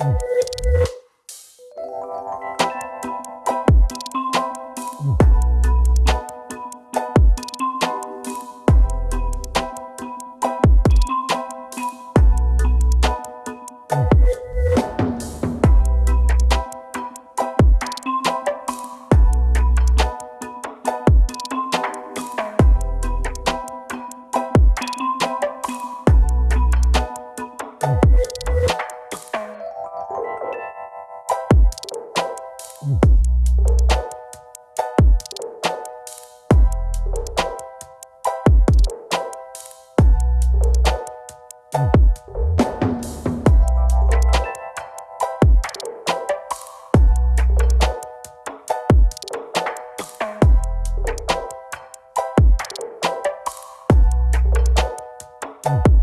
Mm. Bye.